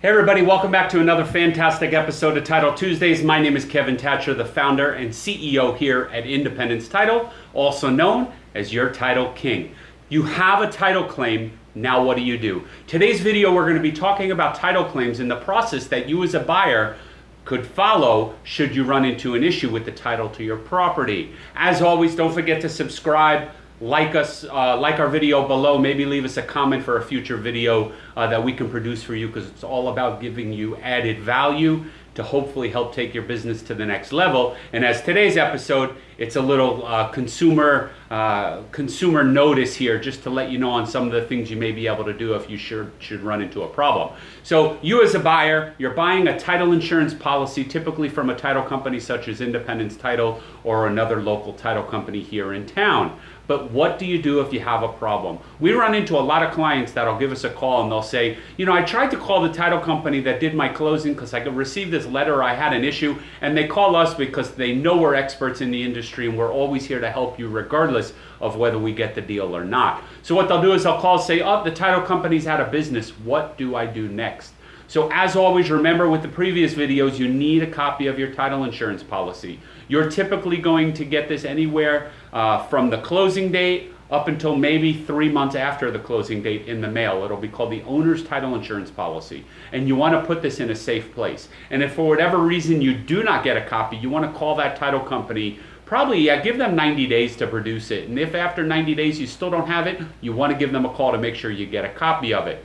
Hey everybody, welcome back to another fantastic episode of Title Tuesdays. My name is Kevin Thatcher, the founder and CEO here at Independence Title, also known as your Title King. You have a title claim, now what do you do? Today's video we're going to be talking about title claims and the process that you as a buyer could follow should you run into an issue with the title to your property. As always, don't forget to subscribe, like us, uh, like our video below, maybe leave us a comment for a future video uh, that we can produce for you because it's all about giving you added value to hopefully help take your business to the next level. And as today's episode, it's a little uh, consumer uh, consumer notice here just to let you know on some of the things you may be able to do if you should, should run into a problem. So you as a buyer, you're buying a title insurance policy typically from a title company such as Independence Title or another local title company here in town. But what do you do if you have a problem? We run into a lot of clients that'll give us a call and they'll say, you know, I tried to call the title company that did my closing because I received this letter, I had an issue, and they call us because they know we're experts in the industry and we're always here to help you regardless of whether we get the deal or not. So what they'll do is they'll call say, oh, the title company's out of business. What do I do next? So as always, remember with the previous videos, you need a copy of your title insurance policy. You're typically going to get this anywhere uh, from the closing date up until maybe three months after the closing date in the mail. It'll be called the owner's title insurance policy. And you want to put this in a safe place. And if for whatever reason you do not get a copy, you want to call that title company probably yeah, give them 90 days to produce it. And if after 90 days you still don't have it, you want to give them a call to make sure you get a copy of it.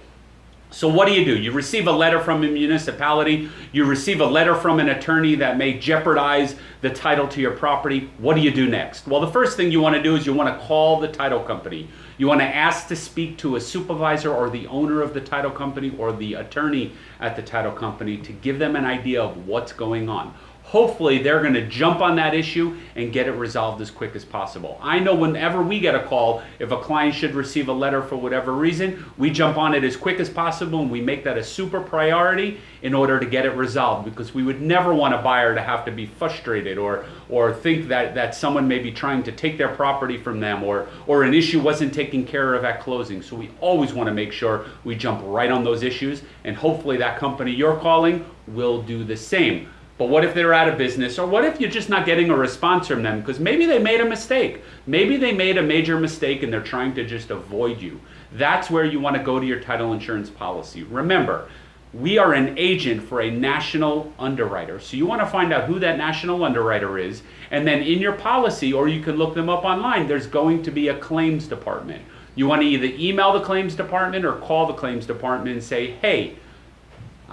So what do you do? You receive a letter from a municipality, you receive a letter from an attorney that may jeopardize the title to your property. What do you do next? Well, the first thing you want to do is you want to call the title company. You want to ask to speak to a supervisor or the owner of the title company or the attorney at the title company to give them an idea of what's going on hopefully they're going to jump on that issue and get it resolved as quick as possible. I know whenever we get a call, if a client should receive a letter for whatever reason, we jump on it as quick as possible and we make that a super priority in order to get it resolved because we would never want a buyer to have to be frustrated or or think that, that someone may be trying to take their property from them or, or an issue wasn't taken care of at closing. So we always want to make sure we jump right on those issues and hopefully that company you're calling will do the same. But what if they're out of business? Or what if you're just not getting a response from them? Because maybe they made a mistake. Maybe they made a major mistake and they're trying to just avoid you. That's where you want to go to your title insurance policy. Remember, we are an agent for a national underwriter. So you want to find out who that national underwriter is. And then in your policy, or you can look them up online, there's going to be a claims department. You want to either email the claims department or call the claims department and say, hey,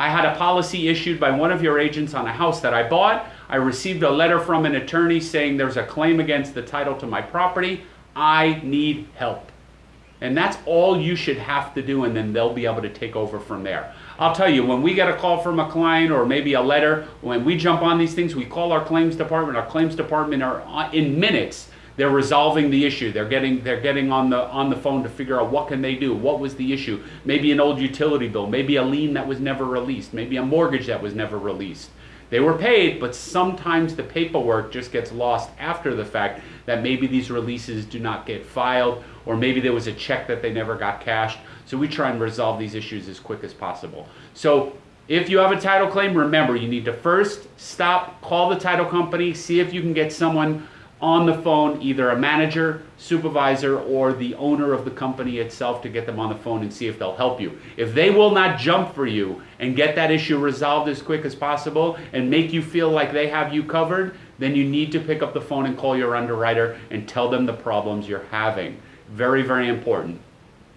I had a policy issued by one of your agents on a house that I bought. I received a letter from an attorney saying there's a claim against the title to my property. I need help. And that's all you should have to do, and then they'll be able to take over from there. I'll tell you, when we get a call from a client or maybe a letter, when we jump on these things, we call our claims department. Our claims department are uh, in minutes they're resolving the issue. They're getting they're getting on the on the phone to figure out what can they do. What was the issue? Maybe an old utility bill, maybe a lien that was never released, maybe a mortgage that was never released. They were paid, but sometimes the paperwork just gets lost after the fact that maybe these releases do not get filed or maybe there was a check that they never got cashed. So we try and resolve these issues as quick as possible. So if you have a title claim, remember you need to first stop, call the title company, see if you can get someone on the phone, either a manager, supervisor, or the owner of the company itself to get them on the phone and see if they'll help you. If they will not jump for you and get that issue resolved as quick as possible and make you feel like they have you covered, then you need to pick up the phone and call your underwriter and tell them the problems you're having. Very, very important.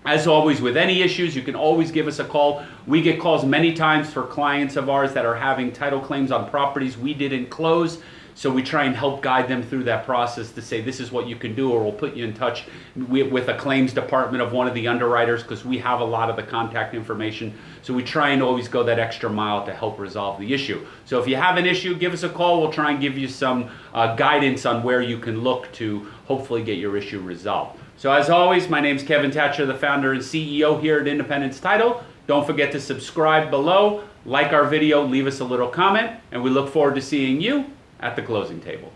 As always, with any issues, you can always give us a call. We get calls many times for clients of ours that are having title claims on properties we didn't close. So we try and help guide them through that process to say this is what you can do, or we'll put you in touch with a claims department of one of the underwriters because we have a lot of the contact information. So we try and always go that extra mile to help resolve the issue. So if you have an issue, give us a call. We'll try and give you some uh, guidance on where you can look to hopefully get your issue resolved. So as always, my name is Kevin Thatcher, the founder and CEO here at Independence Title. Don't forget to subscribe below, like our video, leave us a little comment, and we look forward to seeing you at the closing table.